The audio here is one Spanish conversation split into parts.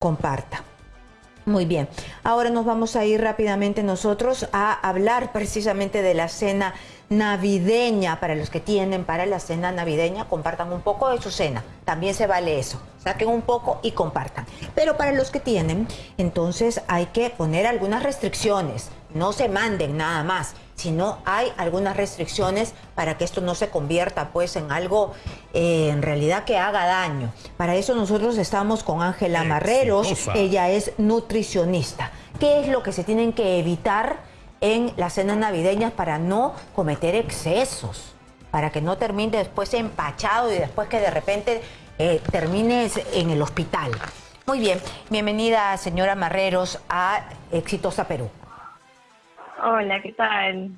comparta. Muy bien, ahora nos vamos a ir rápidamente nosotros a hablar precisamente de la cena navideña. Para los que tienen para la cena navideña, compartan un poco de su cena. También se vale eso. Saquen un poco y compartan. Pero para los que tienen, entonces hay que poner algunas restricciones. No se manden nada más sino hay algunas restricciones para que esto no se convierta pues en algo eh, en realidad que haga daño. Para eso nosotros estamos con Ángela Marreros, ella es nutricionista. ¿Qué es lo que se tienen que evitar en las cenas navideñas para no cometer excesos? Para que no termine después empachado y después que de repente eh, termines en el hospital. Muy bien, bienvenida señora Marreros a Exitosa Perú. Hola, ¿qué tal?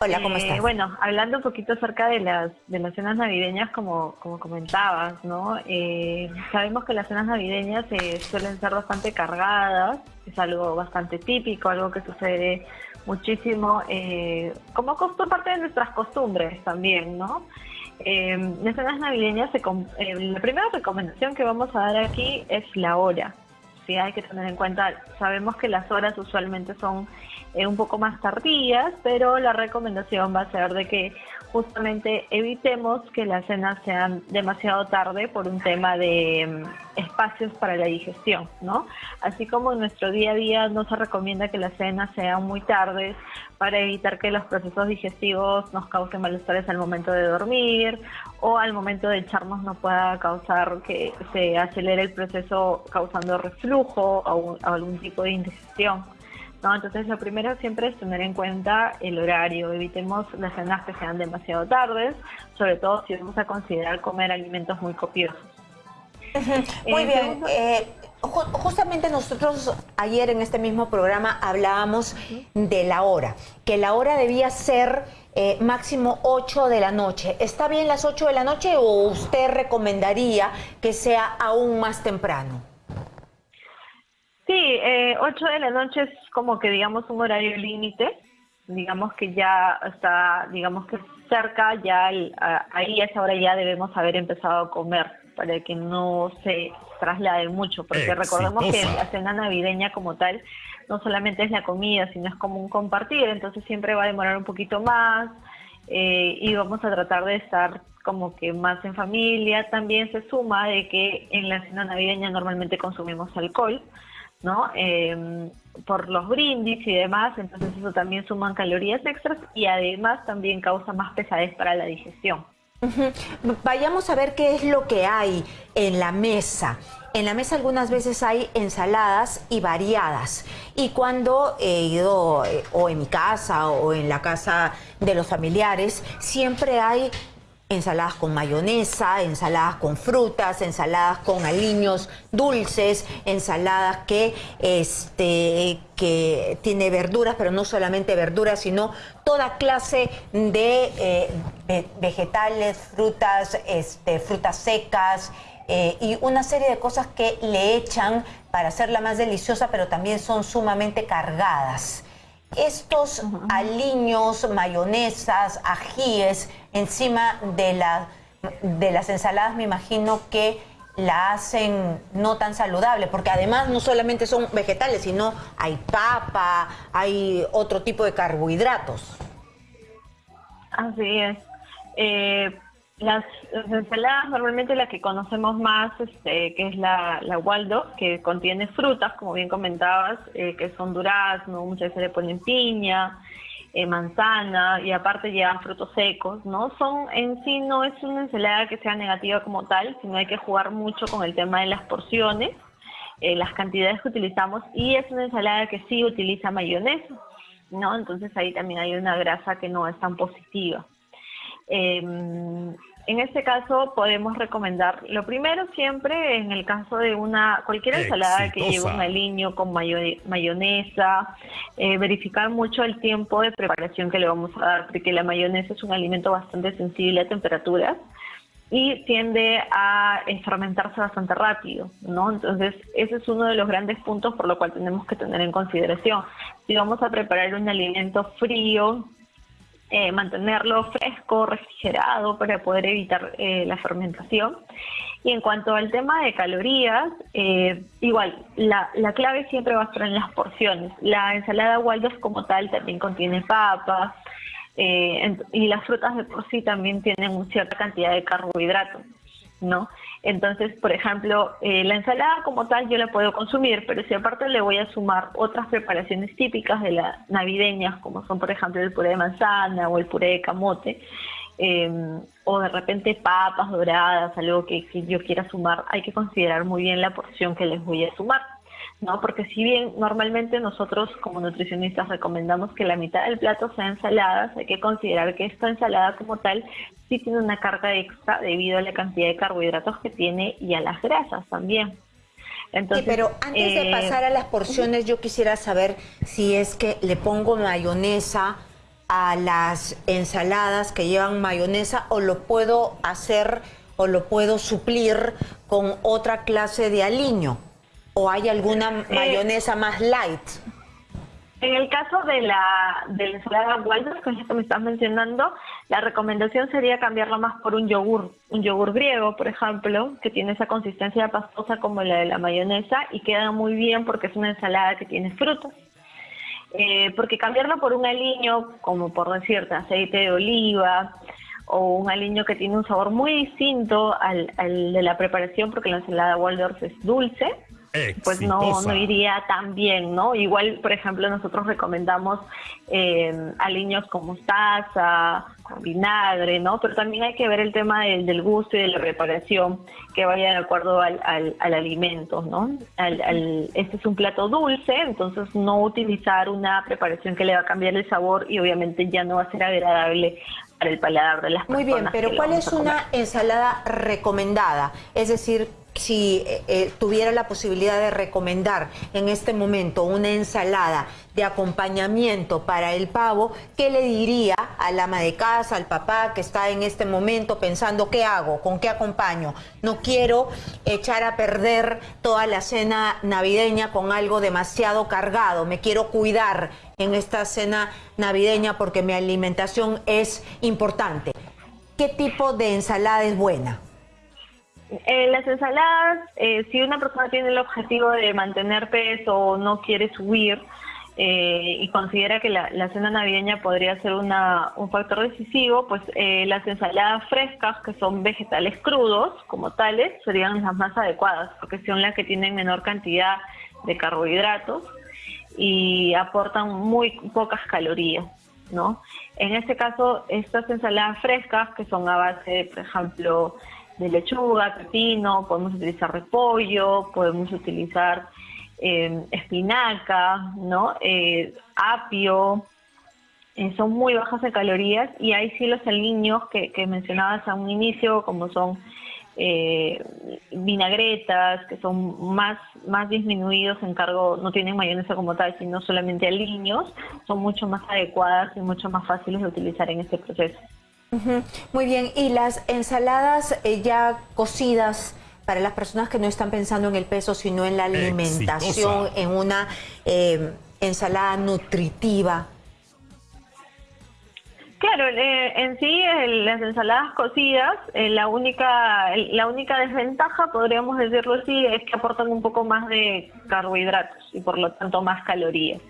Hola, ¿cómo eh, estás? Bueno, hablando un poquito acerca de las, de las cenas navideñas, como, como comentabas, ¿no? Eh, sabemos que las cenas navideñas eh, suelen ser bastante cargadas, es algo bastante típico, algo que sucede muchísimo, como parte de nuestras costumbres también, ¿no? las cenas navideñas, se, la primera recomendación que vamos a dar aquí es la hora. Hay que tener en cuenta, sabemos que las horas usualmente son eh, un poco más tardías, pero la recomendación va a ser de que justamente evitemos que las cenas sean demasiado tarde por un tema de mm, espacios para la digestión, ¿no? Así como en nuestro día a día no se recomienda que las cenas sean muy tardes para evitar que los procesos digestivos nos causen malestares al momento de dormir o al momento de echarnos no pueda causar que se acelere el proceso causando reflujo o algún tipo de indigestión. ¿No? Entonces lo primero siempre es tener en cuenta el horario, evitemos las cenas que sean demasiado tardes, sobre todo si vamos a considerar comer alimentos muy copiosos. Muy bien, eh, justamente nosotros ayer en este mismo programa hablábamos de la hora, que la hora debía ser eh, máximo 8 de la noche. ¿Está bien las 8 de la noche o usted recomendaría que sea aún más temprano? Sí, eh, 8 de la noche es como que digamos un horario límite, digamos que ya está, digamos que cerca, ya ahí a esa hora ya debemos haber empezado a comer para que no se traslade mucho, porque recordemos que la cena navideña como tal no solamente es la comida, sino es como un compartir, entonces siempre va a demorar un poquito más eh, y vamos a tratar de estar como que más en familia. También se suma de que en la cena navideña normalmente consumimos alcohol, ¿no? Em, por los brindis y demás, entonces eso también suman calorías extras y además también causa más pesadez para la digestión. Vayamos a ver qué es lo que hay en la mesa. En la mesa algunas veces hay ensaladas y variadas. Y cuando he ido eh, o en mi casa o en la casa de los familiares, siempre hay ensaladas con mayonesa, ensaladas con frutas, ensaladas con aliños dulces, ensaladas que, este, que tiene verduras, pero no solamente verduras, sino toda clase de eh, vegetales, frutas, este, frutas secas, eh, y una serie de cosas que le echan para hacerla más deliciosa, pero también son sumamente cargadas. Estos aliños, mayonesas, ajíes encima de, la, de las ensaladas me imagino que la hacen no tan saludable, porque además no solamente son vegetales, sino hay papa, hay otro tipo de carbohidratos. Así es. Eh, las, ensaladas, normalmente la que conocemos más, este, que es la, la Waldo, que contiene frutas, como bien comentabas, eh, que son durazno, muchas veces le ponen piña, eh, manzana y aparte llevan frutos secos, ¿no? Son en sí no es una ensalada que sea negativa como tal, sino hay que jugar mucho con el tema de las porciones, eh, las cantidades que utilizamos y es una ensalada que sí utiliza mayonesa, ¿no? Entonces ahí también hay una grasa que no es tan positiva. Eh, en este caso podemos recomendar, lo primero siempre en el caso de una cualquier ensalada que lleve un aliño con mayonesa, eh, verificar mucho el tiempo de preparación que le vamos a dar, porque la mayonesa es un alimento bastante sensible a temperaturas y tiende a fermentarse bastante rápido, ¿no? Entonces, ese es uno de los grandes puntos por lo cual tenemos que tener en consideración. Si vamos a preparar un alimento frío, eh, mantenerlo fresco, refrigerado para poder evitar eh, la fermentación. Y en cuanto al tema de calorías, eh, igual, la, la, clave siempre va a estar en las porciones. La ensalada Waldorf como tal también contiene papas eh, y las frutas de por sí también tienen cierta cantidad de carbohidratos, ¿no? Entonces, por ejemplo, eh, la ensalada como tal yo la puedo consumir, pero si aparte le voy a sumar otras preparaciones típicas de las navideñas, como son por ejemplo el puré de manzana o el puré de camote, Em, o de repente papas doradas, algo que, yo quiera sumar, hay que considerar muy bien la porción que les voy a sumar. ¿No? Porque si bien normalmente nosotros como nutricionistas recomendamos que la mitad del plato sea ensaladas, hay que considerar que esta ensalada como tal sí tiene una carga extra debido a la cantidad de carbohidratos que tiene y a las grasas también. Entonces, pero antes de eh, pasar a las porciones, yo quisiera saber si es que le pongo mayonesa a las ensaladas que llevan mayonesa o lo puedo hacer o lo puedo suplir con otra clase de aliño? ¿O hay alguna eh, mayonesa más light? En el caso de la, de la ensalada Waldorf, que es que me estás mencionando, la recomendación sería cambiarla más por un yogur, un yogur griego, por ejemplo, que tiene esa consistencia pastosa como la de la mayonesa y queda muy bien porque es una ensalada que tiene frutas. Eh, porque cambiarlo por un aliño, como por decirte, aceite de oliva, o un aliño que tiene un sabor muy distinto al, de la preparación, porque la ensalada Waldorf es dulce, pues no, no iría tan bien, ¿no? Igual, por ejemplo, nosotros recomendamos eh, aliños con mostaza, con vinagre, ¿no? Pero también hay que ver el tema del, gusto y de la preparación que vaya de acuerdo al, al, alimento, ¿no? este es un plato dulce, entonces no utilizar una preparación que le va a cambiar el sabor y obviamente ya no va a ser agradable para el paladar de las personas. Muy bien, pero ¿cuál es una ensalada recomendada? Es decir, si eh, eh, tuviera la posibilidad de recomendar en este momento una ensalada de acompañamiento para el pavo, ¿qué le diría al ama de casa, al papá que está en este momento pensando qué hago, con qué acompaño? No quiero echar a perder toda la cena navideña con algo demasiado cargado, me quiero cuidar en esta cena navideña porque mi alimentación es importante. ¿Qué tipo de ensalada es buena? En las ensaladas, eh, si una persona tiene el objetivo de mantener peso o no quiere subir eh, y considera que la, cena navideña podría ser una, un factor decisivo, pues eh, las ensaladas frescas, que son vegetales crudos como tales, serían las más adecuadas, porque son las que tienen menor cantidad de carbohidratos y aportan muy pocas calorías. ¿no? En este caso, estas ensaladas frescas, que son a base, por ejemplo, de lechuga, pepino, podemos utilizar repollo, podemos utilizar eh, espinaca, ¿no? Eh, apio, eh, son muy bajas en calorías y hay sí los aliños que, mencionabas a un inicio, como son vinagretas, que son más, más disminuidos en cargo, no tienen mayonesa como tal, sino solamente aliños, son mucho más adecuadas y mucho más fáciles de utilizar en este proceso. Muy bien, y las ensaladas eh, ya cocidas para las personas que no están pensando en el peso, sino en la alimentación, en una eh, ensalada nutritiva. Claro, eh, en sí las ensaladas cocidas, la única la única desventaja, podríamos decirlo así, es que aportan un poco más de carbohidratos y por lo tanto más calorías.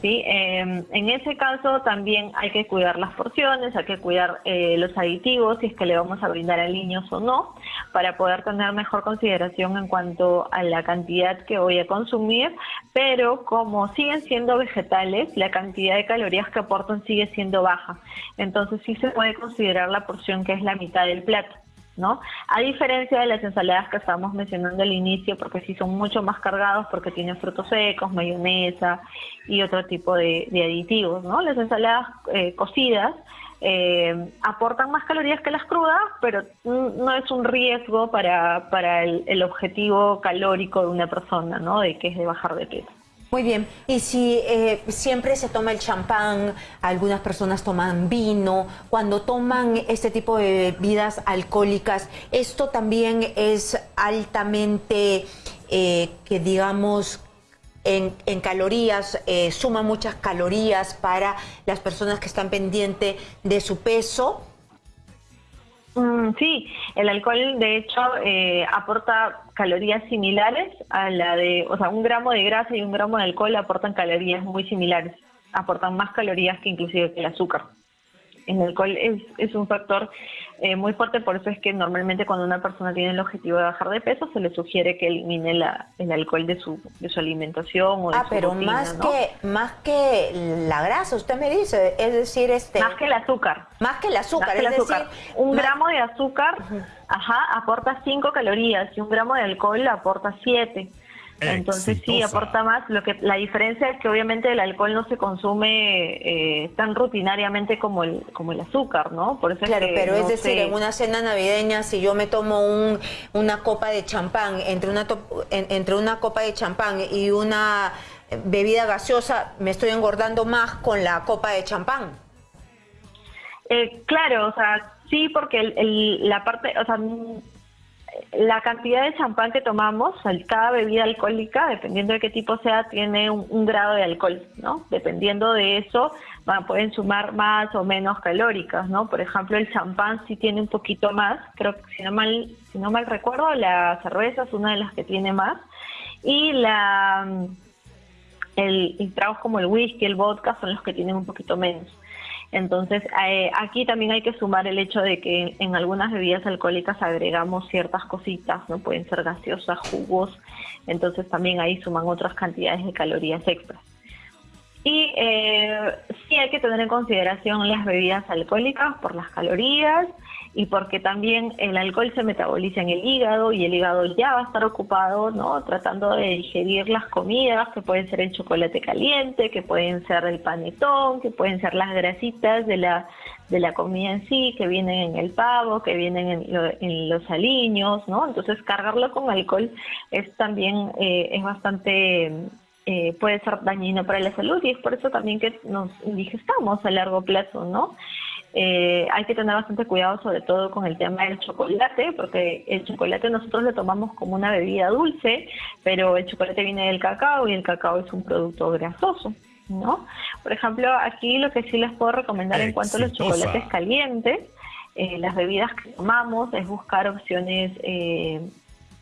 ¿Sí? Em, en ese caso también hay que cuidar las porciones, hay que cuidar eh, los aditivos, si es que le vamos a brindar a niños o no, para poder tener mejor consideración en cuanto a la cantidad que voy a consumir, pero como siguen siendo vegetales, la cantidad de calorías que aportan sigue siendo baja. Entonces sí se puede considerar la porción que es la mitad del plato. ¿No? A diferencia de las ensaladas que estábamos mencionando al inicio, porque sí son mucho más cargados porque tienen frutos secos, mayonesa y otro tipo de, aditivos, ¿no? Las ensaladas eh, cocidas eh, aportan más calorías que las crudas, pero no es un riesgo para, para el, el objetivo calórico de una persona, ¿no? De que es de bajar de peso. Muy bien, y si eh, siempre se toma el champán, algunas personas toman vino, cuando toman este tipo de bebidas alcohólicas, esto también es altamente, eh, que digamos, en, calorías, eh, suma muchas calorías para las personas que están pendientes de su peso. Mm, sí, el alcohol de hecho eh, aporta calorías similares a la de, o sea, un gramo de grasa y un gramo de alcohol aportan calorías muy similares, aportan más calorías que inclusive el azúcar el alcohol es, es un factor eh, muy fuerte, por eso es que normalmente cuando una persona tiene el objetivo de bajar de peso, se le sugiere que elimine la, el alcohol de su, de su alimentación o de ah, su pero más que más que la grasa, usted me dice, es decir, este más que el azúcar, más que el azúcar, es decir, un gramo de azúcar, ajá, aporta 5 calorías y un gramo de alcohol aporta 7. Entonces sí, aporta más. Lo que La diferencia es que obviamente el alcohol no se consume eh, tan rutinariamente como el, como el azúcar, ¿no? Por eso claro, pero es decir, en una cena navideña, si yo me tomo un, una copa de champán, entre una, entre una copa de champán y una bebida gaseosa, me estoy engordando más con la copa de champán. Eh, claro, o sea, sí, porque el, la parte, o sea, la cantidad de champán que tomamos, cada bebida alcohólica, dependiendo de qué tipo sea, tiene un, grado de alcohol, ¿no? Dependiendo de eso, pueden sumar más o menos calóricas, ¿no? Por ejemplo, el champán sí tiene un poquito más, creo que si no mal, si no mal recuerdo, la cerveza es una de las que tiene más, y la el, el tragos como el whisky, el vodka son los que tienen un poquito menos. Entonces, eh, aquí también hay que sumar el hecho de que en algunas bebidas alcohólicas agregamos ciertas cositas, ¿no? Pueden ser gaseosas, jugos, entonces también ahí suman otras cantidades de calorías extras. Y eh, sí hay que tener en consideración las bebidas alcohólicas por las calorías, y porque también el alcohol se metaboliza en el hígado y el hígado ya va a estar ocupado, ¿no? Tratando de digerir las comidas, que pueden ser el chocolate caliente, que pueden ser el panetón, que pueden ser las grasitas de la, de la comida en sí, que vienen en el pavo, que vienen en, los aliños, ¿no? Entonces cargarlo con alcohol es también, eh, es bastante... Eh, puede ser dañino para la salud y es por eso también que nos indigestamos a largo plazo, ¿no? Eh, hay que tener bastante cuidado sobre todo con el tema del chocolate, porque el chocolate nosotros lo tomamos como una bebida dulce, pero el chocolate viene del cacao y el cacao es un producto grasoso. ¿no? Por ejemplo, aquí lo que sí les puedo recomendar en cuanto a los chocolates calientes, eh, las bebidas que tomamos, es buscar opciones eh,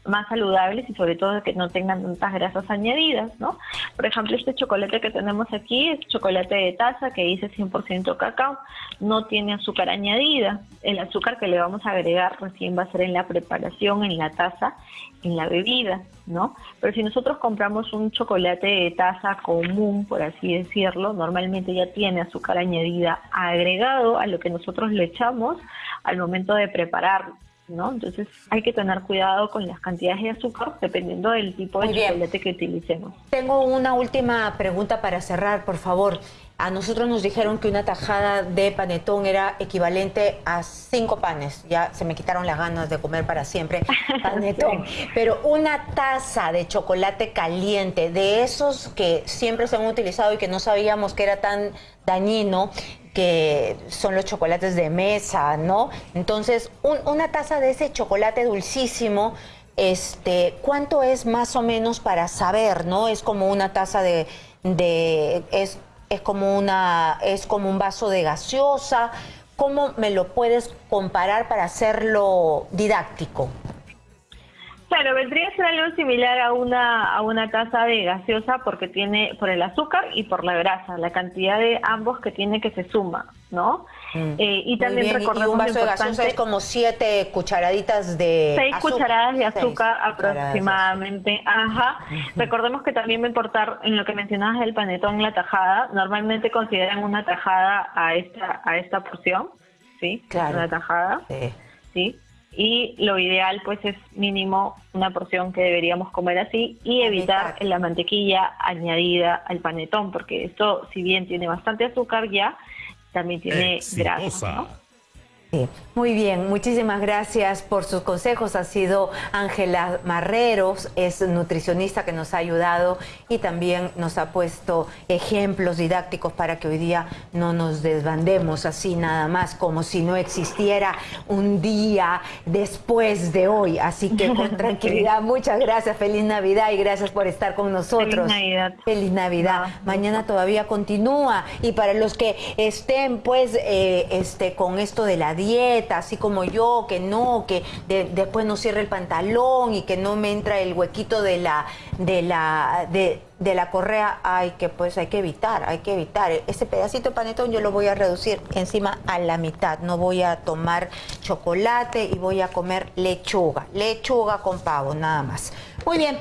más saludables y sobre todo que no tengan tantas grasas añadidas, ¿no? Por ejemplo, este chocolate que tenemos aquí es chocolate de taza que dice 100% cacao, no tiene azúcar añadida. El azúcar que le vamos a agregar recién va a ser en la preparación, en la taza, en la bebida, ¿no? Pero si nosotros compramos un chocolate de taza común, por así decirlo, normalmente ya tiene azúcar añadida agregado a lo que nosotros le echamos al momento de prepararlo. ¿No? Entonces hay que tener cuidado con las cantidades de azúcar dependiendo del tipo de chocolate que utilicemos. Tengo una última pregunta para cerrar, por favor. A nosotros nos dijeron que una tajada de panetón era equivalente a cinco panes. Ya se me quitaron las ganas de comer para siempre panetón. Pero una taza de chocolate caliente, de esos que siempre se han utilizado y que no sabíamos que era tan dañino, que son los chocolates de mesa, ¿no? Entonces, una taza de ese chocolate dulcísimo, este, ¿cuánto es más o menos para saber, no? Es como una taza de, de es, es como una, es como un vaso de gaseosa. ¿Cómo me lo puedes comparar para hacerlo didáctico? Claro, vendría a ser algo similar a una, a una taza de gaseosa porque tiene por el azúcar y por la grasa, la cantidad de ambos que tiene que se suma, ¿no? Mm. Eh, y también recordemos un vaso de gaseosa es como siete cucharaditas de seis cucharadas de azúcar aproximadamente. Ajá. Recordemos que también va a importar en lo que mencionabas del panetón la tajada. Normalmente consideran una tajada a esta a esta porción, sí, claro. una tajada, sí. sí y lo ideal pues es mínimo una porción que deberíamos comer así y evitar la mantequilla añadida al panetón porque esto si bien tiene bastante azúcar ya también tiene grasa muy bien, muchísimas gracias por sus consejos. Ha sido Ángela Marreros, es nutricionista que nos ha ayudado y también nos ha puesto ejemplos didácticos para que hoy día no nos desbandemos así nada más, como si no existiera un día después de hoy. Así que con tranquilidad, muchas gracias, feliz Navidad y gracias por estar con nosotros. Feliz Navidad. Feliz Navidad. Mañana todavía continúa y para los que estén pues eh, este, con esto de la dieta, así como yo, que no, que después no cierre el pantalón y que no me entra el huequito de la, de la, de, de la correa, hay que pues hay que evitar, hay que evitar. Ese pedacito de panetón yo lo voy a reducir encima a la mitad. No voy a tomar chocolate y voy a comer lechuga, lechuga con pavo, nada más. Muy bien.